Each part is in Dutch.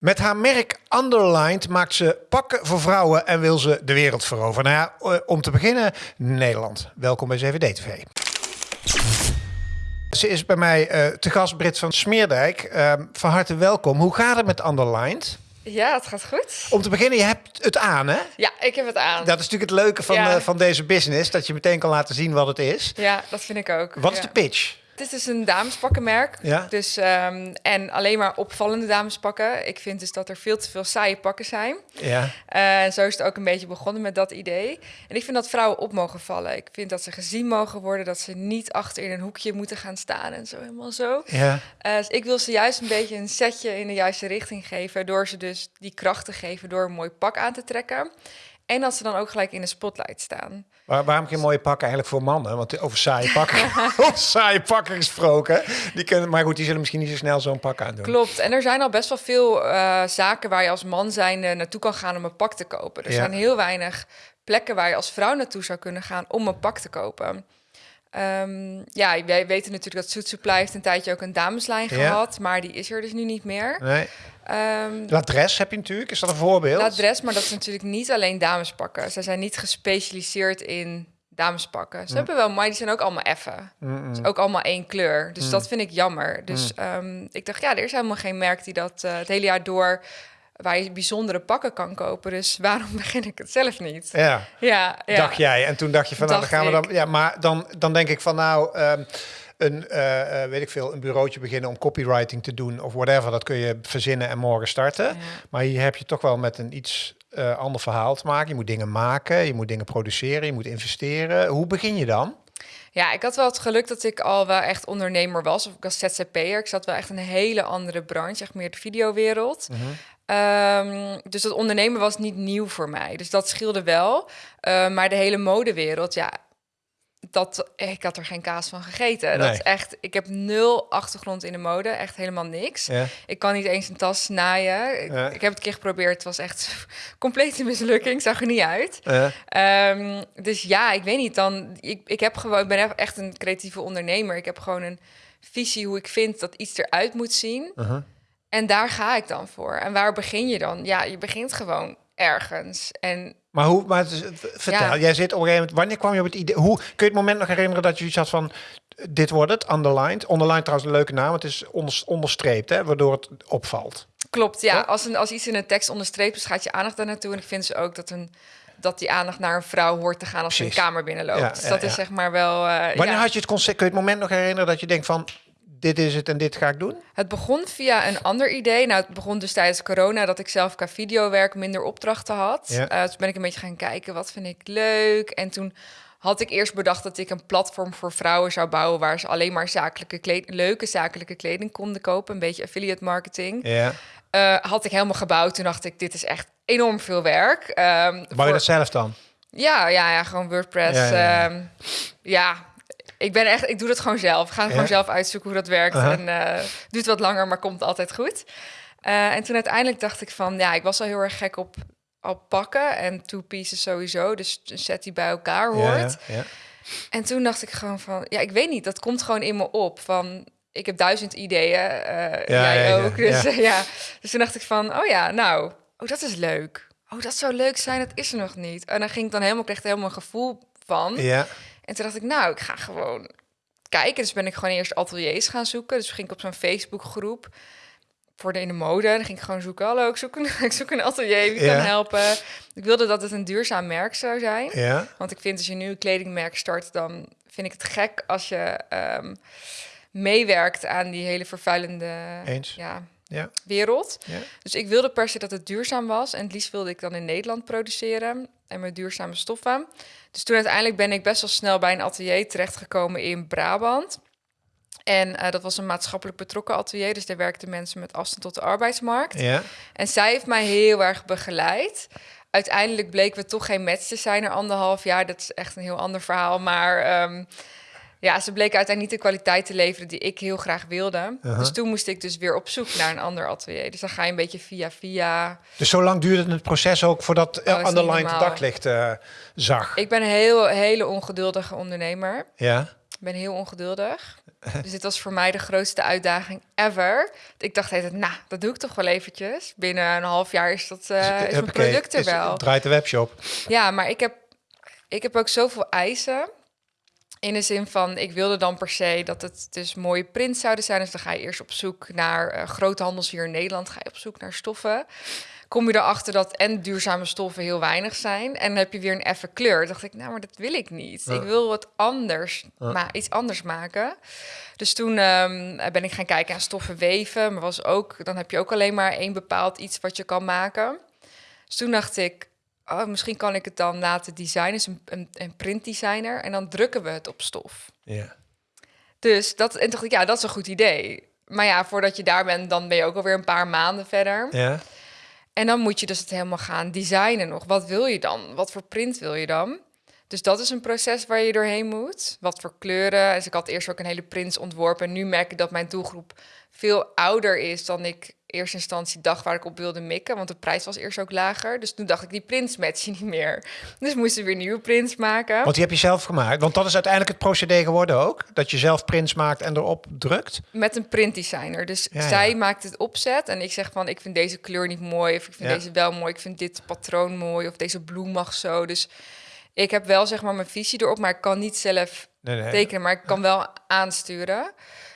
Met haar merk Underlined maakt ze pakken voor vrouwen en wil ze de wereld veroveren. Nou ja, eh, om te beginnen Nederland. Welkom bij CVD-TV. Ze is bij mij uh, te gast, Brit van Smeerdijk. Uh, van harte welkom. Hoe gaat het met Underlined? Ja, het gaat goed. Om te beginnen, je hebt het aan, hè? Ja, ik heb het aan. Dat is natuurlijk het leuke van, ja. uh, van deze business, dat je meteen kan laten zien wat het is. Ja, dat vind ik ook. Wat ja. is de pitch? Het is dus een damespakkenmerk. Ja. Dus, um, en alleen maar opvallende damespakken. Ik vind dus dat er veel te veel saaie pakken zijn. Ja. En uh, zo is het ook een beetje begonnen met dat idee. En ik vind dat vrouwen op mogen vallen. Ik vind dat ze gezien mogen worden. Dat ze niet achter in een hoekje moeten gaan staan en zo helemaal zo. Ja. Uh, dus ik wil ze juist een beetje een setje in de juiste richting geven. Door ze dus die kracht te geven door een mooi pak aan te trekken. En dat ze dan ook gelijk in de spotlight staan. Waar, waarom geen mooie pakken eigenlijk voor mannen? Want over saaie pakken, over saaie pakken gesproken. Die kunnen, maar goed, die zullen misschien niet zo snel zo'n pak aandoen. Klopt. En er zijn al best wel veel uh, zaken waar je als man zijn uh, naartoe kan gaan om een pak te kopen. Er Ja. zijn heel weinig plekken waar je als vrouw naartoe zou kunnen gaan om een pak te kopen. Um, ja, wij weten natuurlijk dat Suit Supply heeft een tijdje ook een dameslijn Ja. gehad, maar die is er dus nu niet meer. Nee. Um, L'adres heb je natuurlijk, is dat een voorbeeld? L'adres, maar dat is natuurlijk niet alleen damespakken. Ze zijn niet gespecialiseerd in damespakken. Ze Mm. hebben wel, maar die zijn ook allemaal effen. Ook allemaal één kleur. Dus Mm. dat vind ik jammer. Dus ehm, ik dacht, ja, er is helemaal geen merk die dat eh, het hele jaar door... waar je bijzondere pakken kan kopen. Dus waarom begin ik het zelf niet? Ja, Ja, ja. dacht jij. En toen dacht je van, nou, dan gaan we dan... Ja, maar dan, dan denk ik van, nou... ehm, een, eh, weet ik veel, een bureautje beginnen om copywriting te doen of whatever. Dat kun je verzinnen en morgen starten. Ja. Maar hier heb je toch wel met een iets eh, ander verhaal te maken. Je moet dingen maken, je moet dingen produceren, je moet investeren. Hoe begin je dan? Ja, ik had wel het geluk dat ik al wel echt ondernemer was. Of ik was ZZP'er. Ik zat wel echt in een hele andere branche, echt meer de videowereld. Ehm, dus dat ondernemen was niet nieuw voor mij. Dus dat scheelde wel. Eh, maar de hele modewereld, ja, dat, ik had er geen kaas van gegeten. Dat is echt, ik heb nul achtergrond in de mode, echt helemaal niks. Ja. Ik kan niet eens een tas naaien. Ik, Ja. ik heb het een keer geprobeerd, het was echt complete mislukking, zag er niet uit. Eh, Ehm, dus ja, ik weet niet. Dan, ik, ik, heb gewoon, ik ben echt een creatieve ondernemer. Ik heb gewoon een visie hoe ik vind dat iets eruit moet zien. uh-huh. En daar ga ik dan voor. En waar begin je dan? Ja, je begint gewoon ergens. En Maar hoe, maar het is- vertel, Ja. jij zit op een gegeven moment, wanneer kwam je op het idee, hoe, kun je het moment nog herinneren dat je iets had van, dit wordt het, underlined. Underlined trouwens een leuke naam, het is onder, onderstreept, hè, waardoor het opvalt. klopt, ja. Als, een, als iets in een tekst onderstreept is, gaat je aandacht daar naartoe. En ik vind ze ook dat, een, dat die aandacht naar een vrouw hoort te gaan als ze een kamer binnenloopt. Ja, dus dat ja. is zeg maar wel... eh, Wanneer had je het concept, kun je het moment nog herinneren dat je denkt van, dit is het en dit ga ik doen? Het begon via een ander idee. Nou, het begon dus tijdens corona dat ik zelf qua videowerk minder opdrachten had. Ja. Eh, toen ben ik een beetje gaan kijken, wat vind ik leuk? En toen had ik eerst bedacht dat ik een platform voor vrouwen zou bouwen... waar ze alleen maar zakelijke leuke zakelijke kleding konden kopen. Een beetje affiliate marketing. Ja. Eh, had ik helemaal gebouwd. Toen dacht ik, dit is echt enorm veel werk. Ehm, Bouw je voor- dat zelf dan? ja, ja, ja, gewoon WordPress. Ja, Ja, ja, ik ben echt, ik doe dat gewoon zelf. Ik ga Ja? gewoon zelf uitzoeken hoe dat werkt. Aha. En eh duurt wat langer, maar komt altijd goed. Eh, en toen uiteindelijk dacht ik van, ja, ik was al heel erg gek op, op pakken en two pieces sowieso. Dus een set die bij elkaar Ja, hoort. ja, ja. En toen dacht ik gewoon van, ja, ik weet niet, dat komt gewoon in me op. Van, ik heb duizend ideeën, eh, Ja, jij ja, ja, ook. Dus, ja. ja. dus toen dacht ik van, oh ja, nou, oh, dat is leuk. Oh, dat zou leuk zijn, dat is er nog niet. En dan ging ik dan helemaal, kreeg er helemaal een gevoel van. Ja. En toen dacht ik, nou, ik ga gewoon kijken. Dus ben ik gewoon eerst ateliers gaan zoeken. Dus ging ik op zo'n Facebookgroep voor de in de mode. Dan ging ik gewoon zoeken, hallo, ik zoek een, ik zoek een atelier, wie Ja. kan helpen? Ik wilde dat het een duurzaam merk zou zijn. ja. Want ik vind als je nu een kledingmerk start, dan vind ik het gek als je ehm, meewerkt aan die hele vervuilende Eens. ja, Ja. wereld. Ja. Dus ik wilde per se dat het duurzaam was. En het liefst wilde ik dan in Nederland produceren en met duurzame stoffen. Dus toen uiteindelijk ben ik best wel snel bij een atelier terechtgekomen in Brabant. En eh, dat was een maatschappelijk betrokken atelier. Dus daar werkten mensen met afstand tot de arbeidsmarkt. Ja. En zij heeft mij heel erg begeleid. Uiteindelijk bleken we toch geen match te zijn na anderhalf jaar. Dat is echt een heel ander verhaal. Maar ehm, ja, ze bleken uiteindelijk niet de kwaliteit te leveren die ik heel graag wilde. Uh-huh. Dus toen moest ik dus weer op zoek naar een ander atelier. Dus dan ga je een beetje via via. Dus zo lang duurde het proces ook voordat Oh, Underline het daglicht eh, zag? Ik ben een heel, hele ongeduldige ondernemer. Ja. Ik ben heel ongeduldig. dus dit was voor mij de grootste uitdaging ever. Ik dacht, hey, nou, dat doe ik toch wel eventjes. Binnen een half jaar is, dat, uh, is mijn product er is- wel. draait de webshop. Ja, maar ik heb, ik heb ook zoveel eisen. In de zin van, ik wilde dan per se dat het dus mooie prints zouden zijn. Dus dan ga je eerst op zoek naar eh, grote handels hier in Nederland. Ga je op zoek naar stoffen. Kom je erachter dat en duurzame stoffen heel weinig zijn. En dan heb je weer een effe kleur. Dan dacht ik, nou, maar dat wil ik niet. Ik wil wat anders, maar iets anders maken. Dus toen ehm, ben ik gaan kijken aan stoffen weven. Maar was ook, dan heb je ook alleen maar één bepaald iets wat je kan maken. Dus toen dacht ik, oh, misschien kan ik het dan laten designen. Dus een, een, een printdesigner. En dan drukken we het op stof. Ja. Dus dat, en dacht ik, ja, dat is een goed idee. Maar ja, voordat je daar bent, dan ben je ook alweer een paar maanden verder. Ja. En dan moet je dus het helemaal gaan designen nog. Wat wil je dan? Wat voor print wil je dan? Dus dat is een proces waar je doorheen moet. Wat voor kleuren. Dus ik had eerst ook een hele prints ontworpen. En nu merk ik dat mijn doelgroep veel ouder is dan ik eerste instantie dacht waar ik op wilde mikken. Want de prijs was eerst ook lager. Dus toen dacht ik, die prints matchen niet meer. Dus moesten we weer nieuwe prints maken. Want die heb je zelf gemaakt. Want dat is uiteindelijk het procedé geworden ook. Dat je zelf prints maakt en erop drukt. Met een printdesigner. Dus Ja, zij ja. maakt het opzet. En ik zeg van, ik vind deze kleur niet mooi. Of ik vind Ja. deze wel mooi. Ik vind dit patroon mooi. Of deze bloem mag zo. Dus ik heb wel zeg maar mijn visie erop. Maar ik kan niet zelf Nee, nee. tekenen. Maar ik kan wel aansturen.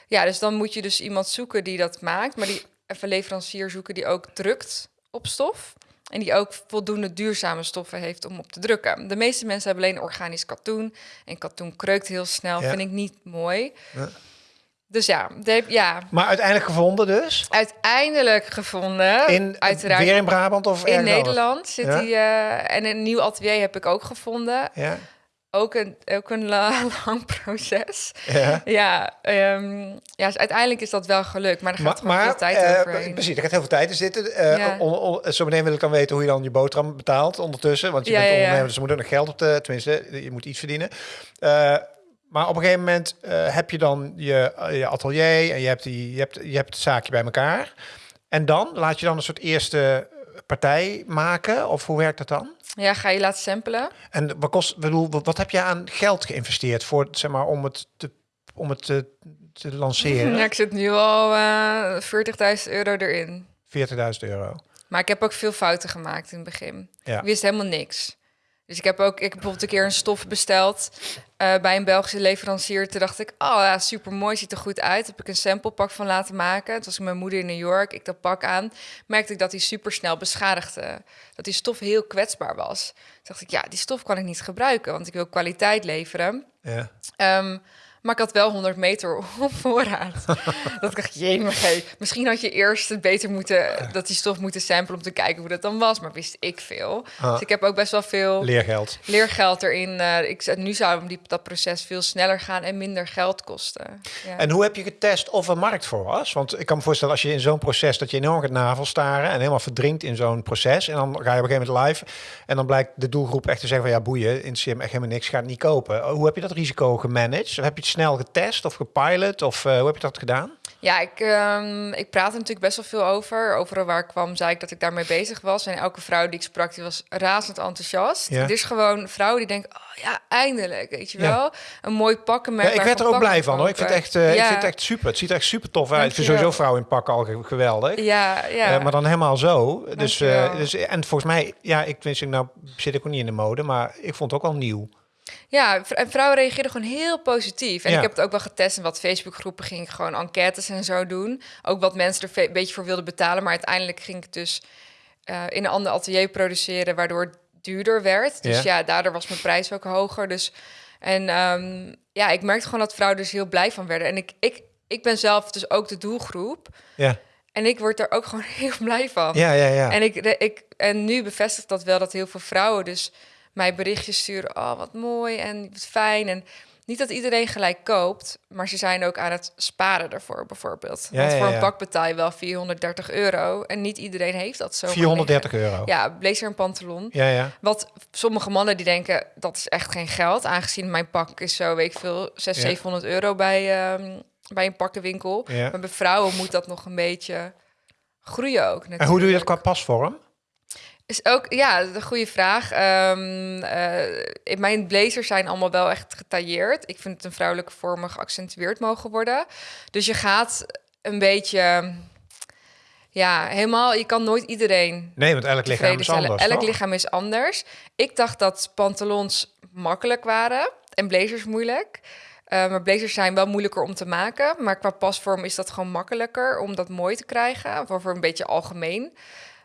Ja, dus dan moet je dus iemand zoeken die dat maakt. Maar die even leverancier zoeken die ook drukt op stof. En die ook voldoende duurzame stoffen heeft om op te drukken. De meeste mensen hebben alleen organisch katoen. En katoen kreukt heel snel. Ja. Vind ik niet mooi. Ja. Dus ja, de, ja, Maar uiteindelijk gevonden dus. uiteindelijk gevonden. In, uiteraard Weer in Brabant of in anders? Nederland zit Ja? die. eh, en een nieuw atelier heb ik ook gevonden. Ja. Ook een, ook een la- lang proces. ja. Ja, ehm, ja dus uiteindelijk is dat wel gelukt. Maar er gaat Maar, veel tijd eh, overheen. precies, er gaat heel veel tijd in zitten. Eh Ja. on- on- zo meteen wil ik dan weten hoe je dan je boterham betaalt ondertussen. Want je Ja, bent ondernemer, dus er moet ook nog geld op de... Tenminste, je moet iets verdienen. Eh, maar op een gegeven moment eh, heb je dan je, eh, je atelier en je hebt, die, je, hebt, je hebt het zaakje bij elkaar. En dan laat je dan een soort eerste partij maken? Of hoe werkt dat dan? Ja, ga je laten samplen. En wat kost, bedoel, wat, heb je aan geld geïnvesteerd voor, zeg maar, om het te, om het te, te lanceren? Ja, ik zit nu al eh 40.000 euro erin. 40.000 euro. Maar ik heb ook veel fouten gemaakt in het begin. Ja. Ik wist helemaal niks. Dus ik heb ook, ik heb bijvoorbeeld een keer een stof besteld eh, bij een Belgische leverancier. Toen dacht ik, oh ja, super mooi, ziet er goed uit. Heb ik een samplepak van laten maken. Het was mijn moeder in New York. Ik dat pak aan. Merkte ik dat hij super snel beschadigde. Dat die stof heel kwetsbaar was. Toen dacht ik, ja, die stof kan ik niet gebruiken, want ik wil kwaliteit leveren. Ja. Ehm, maar ik had wel 100 meter op voorraad. dat ik dacht, jee, misschien had je eerst het beter moeten, dat die stof moeten samplen om te kijken hoe dat dan was. Maar wist ik veel. Ah. Dus ik heb ook best wel veel Leergeld. leergeld erin. eh ik, nu zou die, dat proces veel sneller gaan en minder geld kosten. Ja. En hoe heb je getest of er markt voor was? Want ik kan me voorstellen als je in zo'n proces dat je enorm gaat navelstaren en helemaal verdrinkt in zo'n proces. En dan ga je op een gegeven moment live en dan blijkt de doelgroep echt te zeggen van ja boeien, in me echt helemaal niks, ga het niet kopen. Hoe heb je dat risico gemanaged? Heb je het snel getest of gepilot of eh, hoe heb je dat gedaan? Ja, ik, ehm, ik praat er natuurlijk best wel veel over. Overal waar ik kwam, zei ik dat ik daarmee bezig was. En elke vrouw die ik sprak, die was razend enthousiast. Ja. Het is gewoon vrouwen die denken, oh ja, eindelijk, weet je Ja. wel. Een mooi pakken Ja, ik werd er ook blij van hoor. Ik vind, het echt, eh, ik vind het echt super. Het ziet er echt super tof uit. Ik vind sowieso vrouwen in pakken al ge- geweldig. Ja, ja. Eh, maar dan helemaal zo. Dus, dus, en volgens mij, ja, ik wist ik nou zit ik ook niet in de mode, maar ik vond het ook al nieuw. Ja, en vrouwen reageerden gewoon heel positief. En Ja. ik heb het ook wel getest in wat Facebookgroepen ging ik gewoon enquêtes en zo doen. Ook wat mensen er een beetje voor wilden betalen. Maar uiteindelijk ging ik het dus eh, in een ander atelier produceren, waardoor het duurder werd. Dus Ja. ja, daardoor was mijn prijs ook hoger. Dus en ehm, ja, ik merkte gewoon dat vrouwen dus heel blij van werden. En ik, ik, ik ben zelf dus ook de doelgroep. Ja, En ik word er ook gewoon heel blij van. ja, ja. ja. En, ik, ik, en nu bevestigt dat wel dat heel veel vrouwen dus mij berichtjes sturen. Oh, wat mooi en wat fijn. En niet dat iedereen gelijk koopt, maar ze zijn ook aan het sparen ervoor, bijvoorbeeld. Ja, Want voor ja. een pak betaal je wel 430 euro. En niet iedereen heeft dat zo. 430 euro. Ja, blazer en pantalon. ja. ja. Wat sommige mannen die denken, dat is echt geen geld. Aangezien mijn pak is zo, weet ik veel, 600, Ja. 700 euro bij, ehm, bij een pakkenwinkel. Ja. Maar bij vrouwen moet dat nog een beetje groeien ook natuurlijk. En hoe doe je dat qua pasvorm? Is ook, ja, een goede vraag. Um, uh, mijn blazers zijn allemaal wel echt getailleerd. Ik vind het een vrouwelijke vorm geaccentueerd mogen worden. Dus je gaat een beetje... Ja, helemaal. Je kan nooit iedereen. Nee, want elk lichaam is anders. Elk lichaam is anders. Ik dacht dat pantalons makkelijk waren en blazers moeilijk. Uh, maar blazers zijn wel moeilijker om te maken. Maar qua pasvorm is dat gewoon makkelijker om dat mooi te krijgen. Voor een beetje algemeen.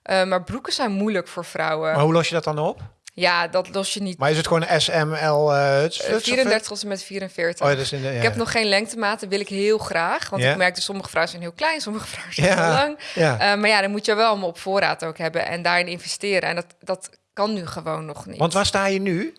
Uh, maar broeken zijn moeilijk voor vrouwen. Maar hoe los je dat dan op? Ja, dat los je niet. Maar is het gewoon SML? Uh, 34 tot en met 44. Oh, dus in de, ja. Ik heb nog geen lengtematen, wil ik heel graag. Want ik merk dat sommige vrouwen zijn heel klein, sommige vrouwen zijn heel lang. Ja. Uh, maar ja, dan moet je wel allemaal op voorraad ook hebben en daarin investeren. En dat, dat kan nu gewoon nog niet. Want waar sta je nu?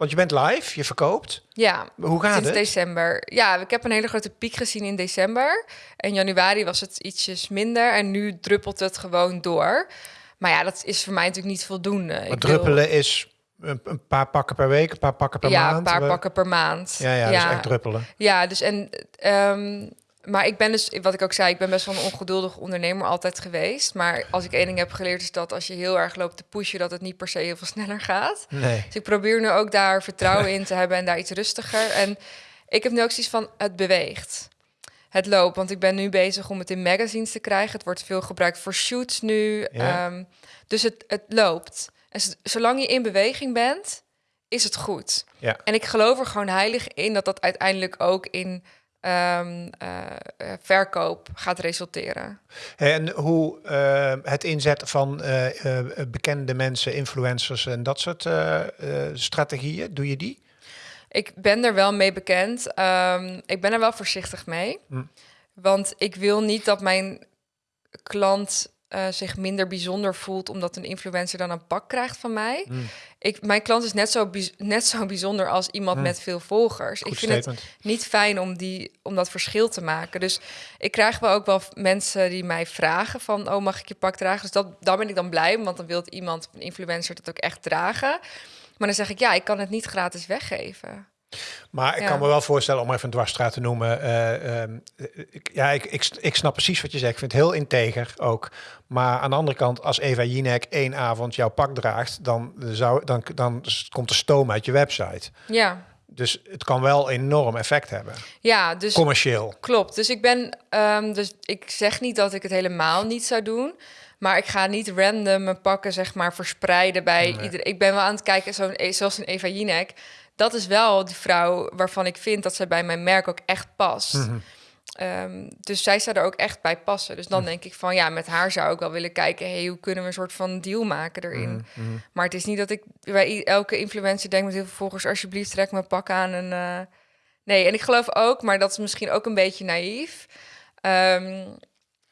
Want je bent live, je verkoopt. Ja. Hoe gaat sinds het? december. Ja, ik heb een hele grote piek gezien in december. En januari was het ietsjes minder. En nu druppelt het gewoon door. Maar ja, dat is voor mij natuurlijk niet voldoende. Maar druppelen is een, paar pakken per week, een paar pakken per ja, maand? Ja, een paar pakken per maand. Ja, ja, ja. echt druppelen. Ja, dus en... Um, maar ik ben dus, wat ik ook zei, ik ben best wel een ongeduldig ondernemer altijd geweest. Maar als ik één ding heb geleerd, is dat als je heel erg loopt te pushen, dat het niet per se heel veel sneller gaat. Nee. Dus ik probeer nu ook daar vertrouwen in te hebben en daar iets rustiger. En ik heb nu ook zoiets van, het beweegt. Het loopt, want ik ben nu bezig om het in magazines te krijgen. Het wordt veel gebruikt voor shoots nu. Ja. Um, dus het, het loopt. En zolang je in beweging bent, is het goed. Ja. En ik geloof er gewoon heilig in dat dat uiteindelijk ook in um, uh, verkoop gaat resulteren. En hoe uh, het inzetten van uh, bekende mensen, influencers en dat soort strategieën, doe je die? Ik ben er wel mee bekend. Um, ik ben er wel voorzichtig mee. Hm. Want ik wil niet dat mijn klant uh, zich minder bijzonder voelt omdat een influencer dan een pak krijgt van mij. Mm. Ik, mijn klant is net zo, net zo bijzonder als iemand mm. met veel volgers. Goed ik vind statement. het niet fijn om, die, om dat verschil te maken. Dus ik krijg wel ook wel mensen die mij vragen van... oh, mag ik je pak dragen? Dus dat, daar ben ik dan blij want dan wil iemand, een influencer, dat ook echt dragen. Maar dan zeg ik, ja, ik kan het niet gratis weggeven. Maar ik kan me wel voorstellen, om even een dwarsstraat te noemen. Uh, um, ik, ja, ik, ik, ik snap precies wat je zegt. Ik vind het heel integer ook. Maar aan de andere kant, als Eva Jinek één avond jouw pak draagt, dan, zou, dan, dan komt de stoom uit je website. Ja. Dus het kan wel enorm effect hebben. Ja, dus commercieel. Klopt. Dus ik ben, um, dus ik zeg niet dat ik het helemaal niet zou doen. Maar ik ga niet random mijn pakken, zeg maar, verspreiden bij nee. iedereen. Ik ben wel aan het kijken, zo, zoals een Eva Jinek dat is wel die vrouw waarvan ik vind dat ze bij mijn merk ook echt past. Mm -hmm. um, dus zij zou er ook echt bij passen. Dus dan mm. denk ik van ja, met haar zou ik wel willen kijken, hey, hoe kunnen we een soort van deal maken erin? Mm -hmm. Maar het is niet dat ik bij elke influencer denk met heel veel volgers, alsjeblieft trek mijn pak aan en uh, nee. En ik geloof ook, maar dat is misschien ook een beetje naïef. Um,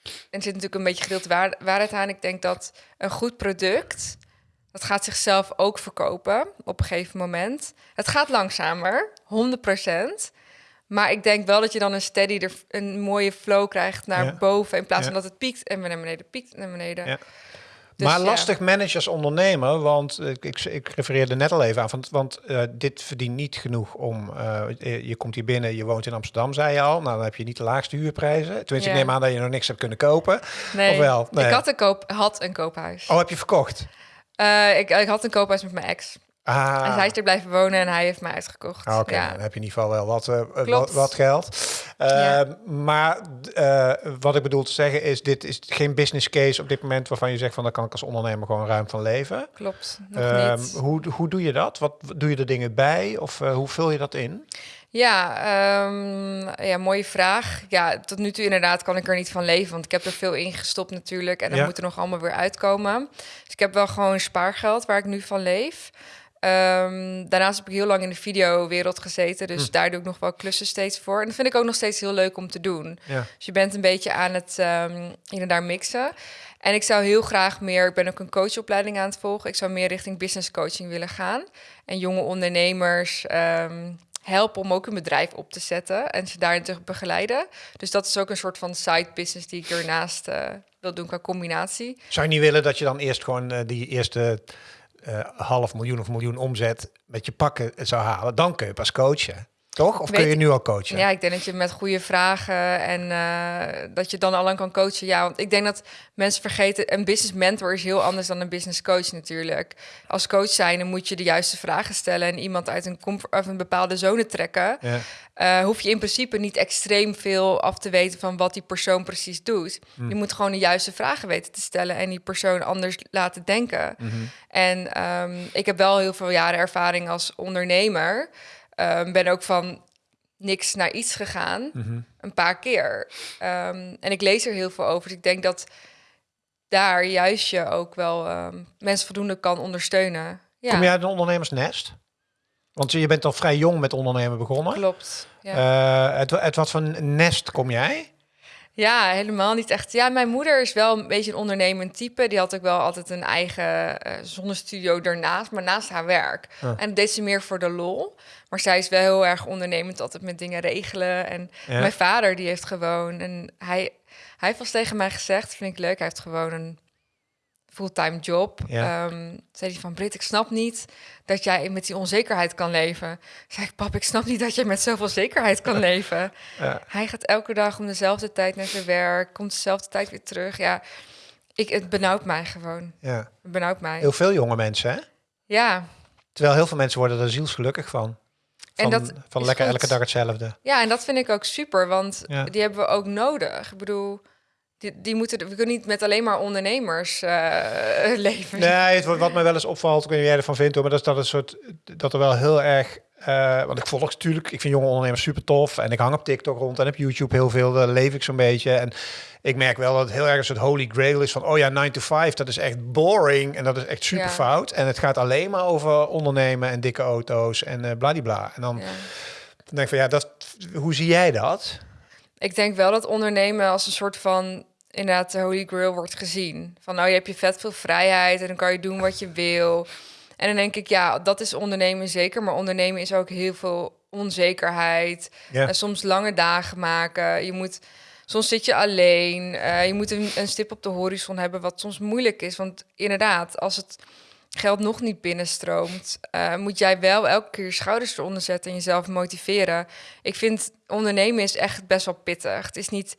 er zit natuurlijk een beetje gedeelte waar, waarheid aan. Ik denk dat een goed product dat gaat zichzelf ook verkopen op een gegeven moment. Het gaat langzamer, 100%. Maar ik denk wel dat je dan een steady, er, een mooie flow krijgt naar ja. boven. In plaats ja. van dat het piekt en weer naar beneden piekt en naar beneden. Ja. Dus maar lastig manage als ondernemer, want ik, ik, ik refereerde net al even aan, want, want uh, dit verdient niet genoeg om, uh, je komt hier binnen, je woont in Amsterdam, zei je al, nou dan heb je niet de laagste huurprijzen. Tenminste, ik neem aan dat je nog niks hebt kunnen kopen. Nee, of wel? nee. ik had een, koop, had een koophuis. Oh, heb je verkocht? Uh, ik, ik had een koophuis met mijn ex. Ah. En hij is er blijven wonen en hij heeft mij uitgekocht. Ah, Oké, ja. dan heb je in ieder geval wel wat, uh, wat, wat, geld. Uh, ja. Maar wat ik bedoel te zeggen is, dit is geen business case op dit moment waarvan je zegt van, daar kan ik als ondernemer gewoon ruim van leven. Klopt, nog niet. Hoe, hoe doe je dat? Wat doe je er dingen bij? Of hoe vul je dat in? Ja, um, ja, mooie vraag. Ja, tot nu toe inderdaad kan ik er niet van leven, want ik heb er veel in gestopt natuurlijk en dan Ja. moet er nog allemaal weer uitkomen. Dus ik heb wel gewoon spaargeld waar ik nu van leef. Ehm, daarnaast heb ik heel lang in de videowereld gezeten, dus Hm. daar doe ik nog wel klussen steeds voor. En dat vind ik ook nog steeds heel leuk om te doen. Ja. Dus je bent een beetje aan het um, hier en daar mixen. En ik zou heel graag meer, ik ben ook een coachopleiding aan het volgen. Ik zou meer richting business coaching willen gaan. En jonge ondernemers um, helpen om ook een bedrijf op te zetten en ze daarin te begeleiden. Dus dat is ook een soort van side business die ik ernaast uh, wil doen qua combinatie. Zou je niet willen dat je dan eerst gewoon uh, die eerste uh, half miljoen of miljoen omzet met je pakken zou halen? Dan kun je pas coachen. Toch? Of kun je nu al coachen? Ja, ik denk dat je met goede vragen en eh, dat je dan al lang kan coachen. Ja, want ik denk dat mensen vergeten, een business mentor is heel anders dan een business coach natuurlijk. Als coach zijn, dan moet je de juiste vragen stellen en iemand uit een, comfort, of een bepaalde zone trekken. Ja. Eh, hoef je in principe niet extreem veel af te weten van wat die persoon precies doet. Hm. Je moet gewoon de juiste vragen weten te stellen en die persoon anders laten denken. Mhm. En ehm, ik heb wel heel veel jaren ervaring als ondernemer. Ehm, ben ook van niks naar iets gegaan, Mhm. een paar keer. Ehm, en ik lees er heel veel over. Dus ik denk dat daar juist je ook wel ehm, mensen voldoende kan ondersteunen. Ja, Kom jij uit een ondernemersnest? Want je bent al vrij jong met ondernemen begonnen. klopt. Ja. Eh, uit, uit wat voor nest kom jij? Ja, helemaal niet echt. Ja, mijn moeder is wel een beetje een ondernemend type. Die had ook wel altijd een eigen eh zonnestudio ernaast, maar naast haar werk. Ah. En dat deed ze meer voor de lol. Maar zij is wel heel erg ondernemend, altijd met dingen regelen. En Ja. mijn vader, die heeft gewoon... En hij, hij heeft wel tegen mij gezegd, vind ik leuk, hij heeft gewoon een fulltime job. Ja. Ehm, zei hij van, Brit, ik snap niet dat jij met die onzekerheid kan leven. Zei ik, pap, ik snap niet dat jij met zoveel zekerheid kan leven. Ja. Hij gaat elke dag om dezelfde tijd naar zijn werk, komt dezelfde tijd weer terug. Ja, ik, het benauwt mij gewoon. Ja. Het benauwt mij. Heel veel jonge mensen, hè? Ja, Terwijl heel veel mensen worden er zielsgelukkig van. Van, En dat van lekker goed. elke dag hetzelfde. ja, en dat vind ik ook super, want Ja. die hebben we ook nodig. Ik bedoel, die, die moeten, we kunnen niet met alleen maar ondernemers eh, leven. Nee, het, wat mij wel eens opvalt, ik weet niet jij ervan vindt, hoor, maar dat is dat, een soort, dat er wel heel erg... eh, want ik volg natuurlijk, ik vind jonge ondernemers super tof. En ik hang op TikTok rond en op YouTube heel veel, daar leef ik zo'n beetje. En ik merk wel dat het heel erg een soort holy grail is van... oh ja, 9 to 5, dat is echt boring en dat is echt super Ja. fout. En het gaat alleen maar over ondernemen en dikke auto's en eh bladibla. En dan, Ja. dan denk ik van, ja, dat, hoe zie jij dat? Ik denk wel dat ondernemen als een soort van inderdaad de holy grail wordt gezien. Van nou, je hebt je vet veel vrijheid en dan kan je doen wat je wil. En dan denk ik, ja, dat is ondernemen zeker. Maar ondernemen is ook heel veel onzekerheid. En soms lange dagen maken. Je moet, soms zit je alleen. Eh, je moet een, een stip op de horizon hebben, wat soms moeilijk is. Want inderdaad, als het geld nog niet binnenstroomt, eh, moet jij wel elke keer je schouders eronder zetten en jezelf motiveren. Ik vind ondernemen is echt best wel pittig. Het is niet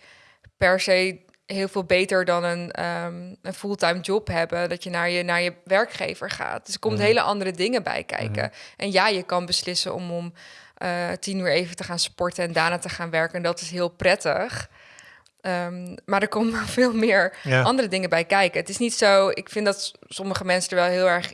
per se heel veel beter dan een, ehm, een fulltime job hebben, dat je naar je, naar je werkgever gaat. Dus er komt hele andere dingen bij kijken. En ja, je kan beslissen om om eh, tien uur even te gaan sporten en daarna te gaan werken. En dat is heel prettig. Ehm, maar er komen veel meer Ja. andere dingen bij kijken. Het is niet zo, ik vind dat sommige mensen er wel heel erg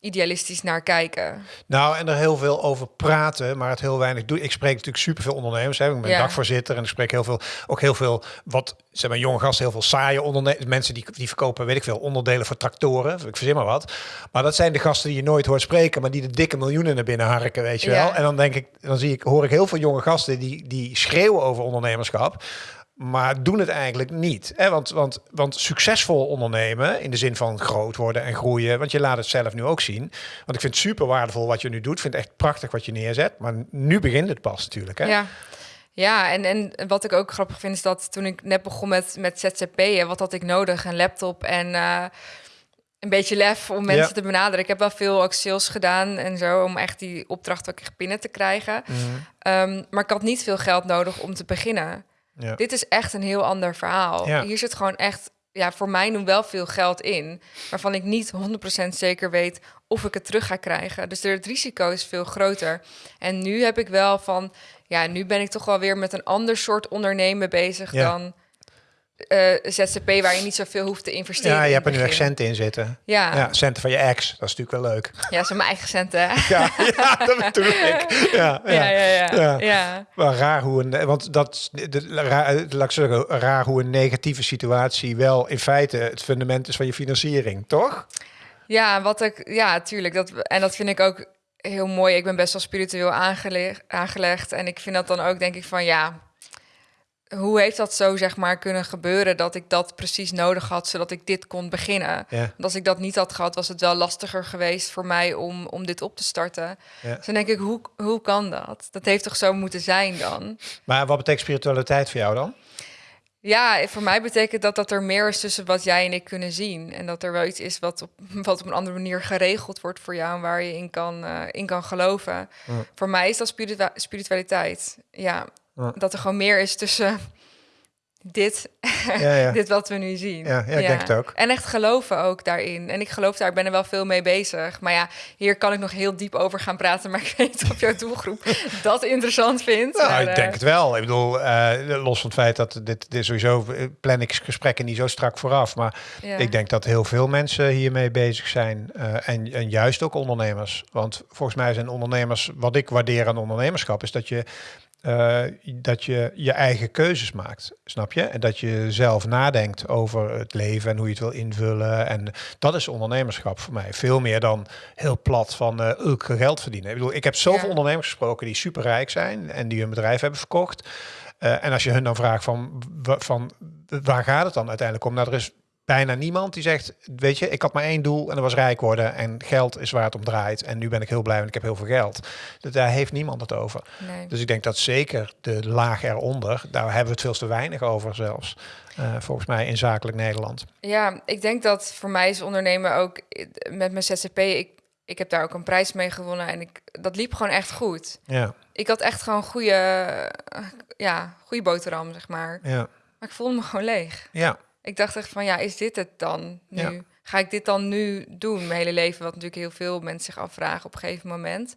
idealistisch naar kijken. Nou, en er heel veel over praten, maar het heel weinig doen. Ik spreek natuurlijk superveel ondernemers. Hè. Ik ben Ja. dagvoorzitter en ik spreek heel veel, ook heel veel, wat zeg maar, jonge gasten, heel veel saaie ondernemers. Mensen die, die verkopen, weet ik veel, onderdelen voor tractoren. Ik verzin maar wat. Maar dat zijn de gasten die je nooit hoort spreken, maar die de dikke miljoenen naar binnen harken, weet je Ja. wel. En dan denk ik, dan zie ik, hoor ik heel veel jonge gasten die, die schreeuwen over ondernemerschap. Maar doen het eigenlijk niet. Hè? Want, want, want succesvol ondernemen, in de zin van groot worden en groeien, want je laat het zelf nu ook zien. Want ik vind het super waardevol wat je nu doet. Ik vind het echt prachtig wat je neerzet. Maar nu begint het pas natuurlijk. Hè? Ja. Ja, en, en wat ik ook grappig vind is dat toen ik net begon met, met ZZP'en, wat had ik nodig? Een laptop en eh, een beetje lef om mensen Ja. te benaderen. Ik heb wel veel ook sales gedaan en zo, om echt die opdracht ook echt binnen te krijgen. Mhm. Ehm, maar ik had niet veel geld nodig om te beginnen. Ja. Dit is echt een heel ander verhaal. Ja. Hier zit gewoon echt, ja, voor mij nu wel veel geld in, waarvan ik niet 100% zeker weet of ik het terug ga krijgen. Dus het risico is veel groter. En nu heb ik wel van, ja, nu ben ik toch wel weer met een ander soort ondernemen bezig Ja. dan eh, ZZP, waar je niet zoveel hoeft te investeren. Ja, je hebt er nu echt centen in zitten. Ja, centen van je ex. Dat is natuurlijk wel leuk. ja zijn mijn eigen centen. Ja, ja dat bedoel ik. Ja, ja. Ja, ja, ja. Maar raar hoe een, want dat, de, raar, laat ik zeggen, raar hoe een negatieve situatie wel in feite het fundament is van je financiering, toch? Ja, wat ik, ja, tuurlijk. Dat, en dat vind ik ook heel mooi. Ik ben best wel spiritueel aangelegd. En ik vind dat dan ook, denk ik, van ja. Hoe heeft dat zo, zeg maar, kunnen gebeuren dat ik dat precies nodig had, zodat ik dit kon beginnen? Ja. Want als ik dat niet had gehad, was het wel lastiger geweest voor mij om, om dit op te starten. Ja. Dus dan denk ik, hoe, hoe kan dat? Dat heeft toch zo moeten zijn dan? Maar wat betekent spiritualiteit voor jou dan? Ja, voor mij betekent dat dat er meer is tussen wat jij en ik kunnen zien. En dat er wel iets is wat op, wat op een andere manier geregeld wordt voor jou en waar je in kan, uh, in kan geloven. Voor mij is dat spiritualiteit. Ja, ja, dat er gewoon meer is tussen dit, ja, ja. dit wat we nu zien. Ja, ja, ik denk het ook. En echt geloven ook daarin. En ik geloof daar, ik ben er wel veel mee bezig. Maar ja, hier kan ik nog heel diep over gaan praten. Maar ik weet of jouw doelgroep dat interessant vindt. Nou, ik denk eh, het wel. Ik bedoel, uh, los van het feit dat dit, dit sowieso eh, plan ik gesprekken niet zo strak vooraf. Maar ik denk dat heel veel mensen hiermee bezig zijn. Uh, en, en juist ook ondernemers. Want volgens mij zijn ondernemers, wat ik waardeer aan ondernemerschap, is dat je uh, dat je je eigen keuzes maakt, snap je? En dat je zelf nadenkt over het leven en hoe je het wil invullen. En dat is ondernemerschap voor mij. Veel meer dan heel plat van uh, geld verdienen. Ik bedoel, ik heb zoveel ondernemers gesproken die superrijk zijn en die hun bedrijf hebben verkocht. Uh, en als je hun dan vraagt van, van waar gaat het dan uiteindelijk om? Nou, er is bijna niemand die zegt, weet je, ik had maar één doel en dat was rijk worden en geld is waar het om draait. En nu ben ik heel blij, want ik heb heel veel geld. Dus daar heeft niemand het over. Nee. Dus ik denk dat zeker de laag eronder, daar hebben we het veel te weinig over zelfs. Uh, volgens mij in zakelijk Nederland. Ja, ik denk dat voor mij is ondernemen ook met mijn ZZP, ik, ik heb daar ook een prijs mee gewonnen en ik, dat liep gewoon echt goed. Ja. Ik had echt gewoon goede, ja, goede boterham, zeg maar. Ja. Maar ik voelde me gewoon leeg. Ja. Ik dacht echt van, ja, is dit het dan nu? Ga ik dit dan nu doen, mijn hele leven? Wat natuurlijk heel veel mensen zich afvragen op een gegeven moment.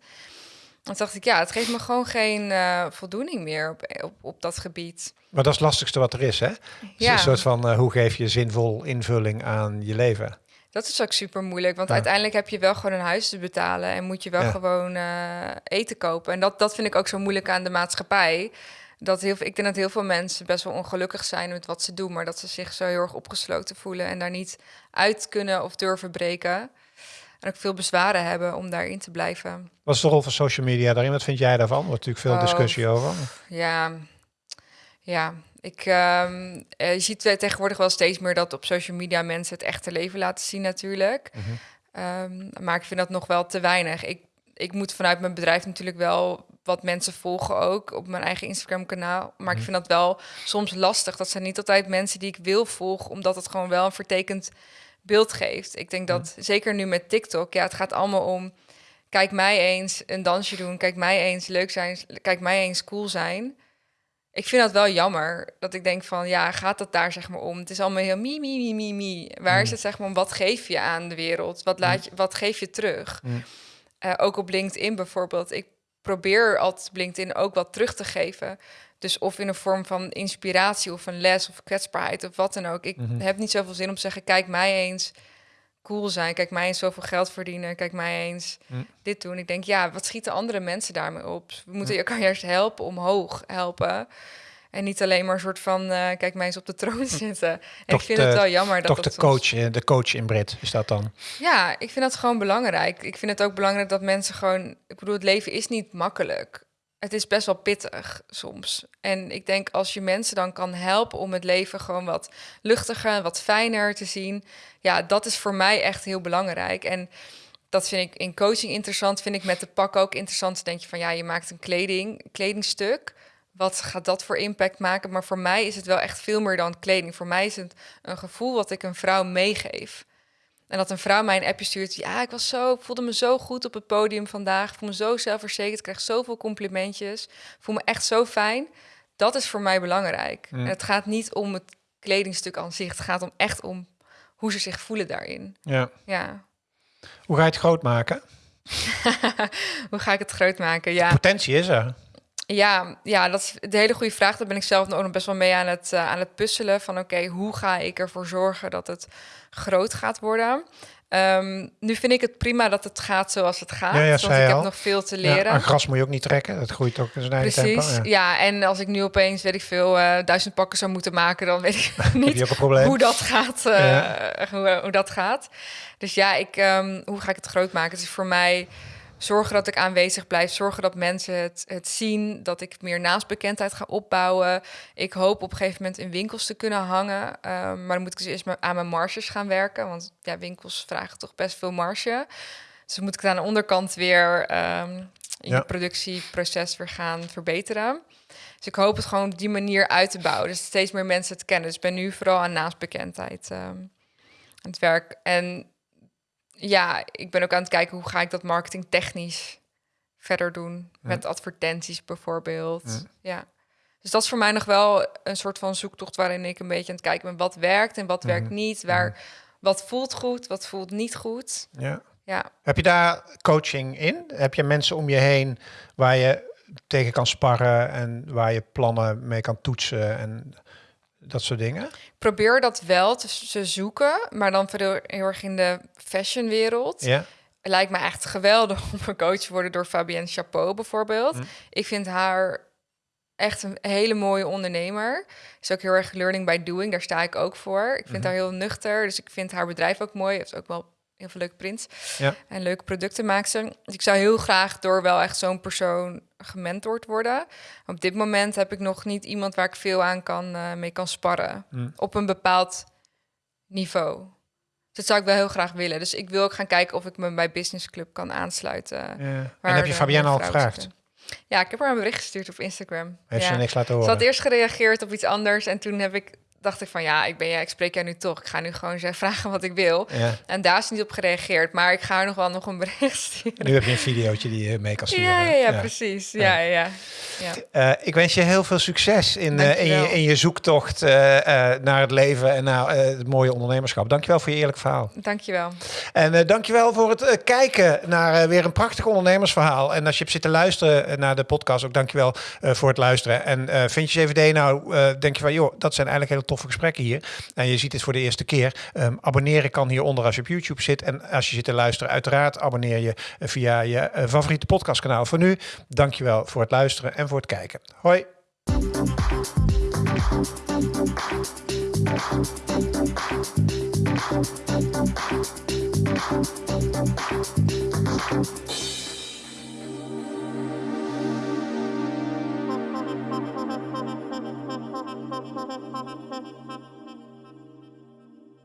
Dan dacht ik, ja, het geeft me gewoon geen uh, voldoening meer op, op, op dat gebied. Maar dat is het lastigste wat er is, hè? Ja. Een soort van, uh, hoe geef je zinvol invulling aan je leven? Dat is ook super moeilijk, want uiteindelijk heb je wel gewoon een huis te betalen en moet je wel gewoon uh, eten kopen. En dat, dat vind ik ook zo moeilijk aan de maatschappij dat heel, ik denk dat heel veel mensen best wel ongelukkig zijn met wat ze doen, maar dat ze zich zo heel erg opgesloten voelen en daar niet uit kunnen of durven breken. En ook veel bezwaren hebben om daarin te blijven. Wat is de rol van social media daarin? Wat vind jij daarvan? Er wordt natuurlijk veel oh, discussie over. Ja, ja. Ik, um, je ziet tegenwoordig wel steeds meer dat op social media mensen het echte leven laten zien natuurlijk. Mhm. um, maar ik vind dat nog wel te weinig. Ik, ik moet vanuit mijn bedrijf natuurlijk wel wat mensen volgen ook op mijn eigen Instagram-kanaal. Maar ik mhm. vind dat wel soms lastig. Dat zijn niet altijd mensen die ik wil volgen, omdat het gewoon wel een vertekend beeld geeft. Ik denk dat zeker nu met TikTok, ja, het gaat allemaal om. Kijk mij eens een dansje doen. Kijk mij eens leuk zijn. Kijk mij eens cool zijn. Ik vind dat wel jammer. Dat ik denk van, ja, gaat het daar zeg maar om? Het is allemaal heel mi, mi, mi, mi, mi. Waar is mhm. het zeg maar om? Wat geef je aan de wereld? Wat, laat je, wat geef je terug? Uh, ook op LinkedIn bijvoorbeeld. Ik probeer altijd LinkedIn ook wat terug te geven. Dus of in een vorm van inspiratie of een les of kwetsbaarheid of wat dan ook. Ik mhm. heb niet zoveel zin om te zeggen, kijk mij eens cool zijn. Kijk mij eens zoveel geld verdienen. Kijk mij eens mhm. dit doen. Ik denk, ja, wat schieten andere mensen daarmee op? We moeten je kan juist helpen, omhoog helpen. En niet alleen maar een soort van, uh, kijk mij eens op de troon zitten. En ik vind het wel jammer dat Toch de coach, eh, de coach in Brit is dat dan? Ja, ik vind dat gewoon belangrijk. Ik vind het ook belangrijk dat mensen gewoon... Ik bedoel, het leven is niet makkelijk. Het is best wel pittig soms. En ik denk als je mensen dan kan helpen om het leven gewoon wat luchtiger, wat fijner te zien. Ja, dat is voor mij echt heel belangrijk. En dat vind ik in coaching interessant. Vind ik met de pak ook interessant. Dan denk je van ja, je maakt een kleding, kledingstuk wat gaat dat voor impact maken? Maar voor mij is het wel echt veel meer dan kleding. Voor mij is het een gevoel wat ik een vrouw meegeef. En dat een vrouw mij een appje stuurt. Ja, ik was zo, voelde me zo goed op het podium vandaag. Ik voel me zo zelfverzekerd. Ik krijg zoveel complimentjes. voel me echt zo fijn. Dat is voor mij belangrijk. En het gaat niet om het kledingstuk aan zich. Het gaat om echt om hoe ze zich voelen daarin. Ja. ja. Hoe ga je het groot maken? hoe ga ik het groot maken? Ja. potentie is er. Ja, ja, dat is de hele goede vraag. Daar ben ik zelf nog best wel mee aan het, uh, aan het puzzelen. Van oké, hoe ga ik ervoor zorgen dat het groot gaat worden? Um, nu vind ik het prima dat het gaat zoals het gaat. Ja, ja, want ik heb nog veel te leren. Ja, gras moet je ook niet trekken. Dat groeit ook in zijn eigen Precies, tempo. Ja. en als ik nu opeens, weet ik veel, uh, duizend pakken zou moeten maken... dan weet ik niet hoe dat gaat. Uh, hoe, hoe, dat gaat. Dus ja, ik, um, hoe ga ik het groot maken? Het is voor mij zorgen dat ik aanwezig blijf, zorgen dat mensen het, het zien, dat ik meer naastbekendheid ga opbouwen. Ik hoop op een gegeven moment in winkels te kunnen hangen, ehm, maar dan moet ik dus eerst aan mijn marges gaan werken, want ja, winkels vragen toch best veel marge. Dus moet ik aan de onderkant weer um, je productieproces weer gaan verbeteren. Dus ik hoop het gewoon op die manier uit te bouwen. Dus steeds meer mensen te kennen. Dus ik ben nu vooral aan naastbekendheid um, aan het werk. En ja, ik ben ook aan het kijken hoe ga ik dat marketing technisch verder doen. Met advertenties bijvoorbeeld. Ja. Dus dat is voor mij nog wel een soort van zoektocht waarin ik een beetje aan het kijken ben wat werkt en wat werkt niet. Waar, wat voelt goed, wat voelt niet goed. Ja. Ja. Heb je daar coaching in? Heb je mensen om je heen waar je tegen kan sparren en waar je plannen mee kan toetsen en dat soort dingen? Ik probeer dat wel te, zoeken, maar dan veel heel erg in de fashionwereld. Ja. Lijkt me echt geweldig om een coach te worden door Fabienne Chapeau bijvoorbeeld. Hm. Ik vind haar echt een hele mooie ondernemer. Is ook heel erg learning by doing. Daar sta ik ook voor. Ik vind Mhm. haar heel nuchter. Dus ik vind haar bedrijf ook mooi. Heeft ook wel heel veel leuke prints. Ja. En leuke producten maakt ze. Dus ik zou heel graag door wel echt zo'n persoon gementord worden. Op dit moment heb ik nog niet iemand waar ik veel aan kan, eh, mee kan sparren. Hm. Op een bepaald niveau. Dus dat zou ik wel heel graag willen. Dus ik wil ook gaan kijken of ik me bij Business Club kan aansluiten. Ja. En heb je Fabienne al gevraagd? Ja, ik heb haar een bericht gestuurd op Instagram. Heeft ja. ze niks laten Ze horen? had eerst gereageerd op iets anders en toen heb ik dacht ik van ja, ik ben ja, ik spreek jou nu toch. Ik ga nu gewoon zeggen, vragen wat ik wil. Ja. En daar is niet op gereageerd, maar ik ga haar nog wel nog een bericht sturen. Nu heb je een videootje die je mee kan sturen. Ja, ja, ja, precies. Ja, ja, ja. ja. Eh, ik wens je heel veel succes in, eh, in, je, in je zoektocht eh, naar het leven en naar het mooie ondernemerschap. Dankjewel voor je eerlijk verhaal. Dankjewel. En dankjewel voor het kijken naar weer een prachtig ondernemersverhaal. En als je hebt zitten luisteren naar de podcast, ook dankjewel voor het luisteren. En vind je 7D nou, denk je van, joh, dat zijn eigenlijk hele toffe gesprekken hier. En je ziet dit voor de eerste keer. Um, abonneren kan hieronder als je op YouTube zit. En als je zit te luisteren, uiteraard abonneer je uh, via je uh, favoriete podcastkanaal. Voor nu, dankjewel voor het luisteren en voor het kijken. Hoi.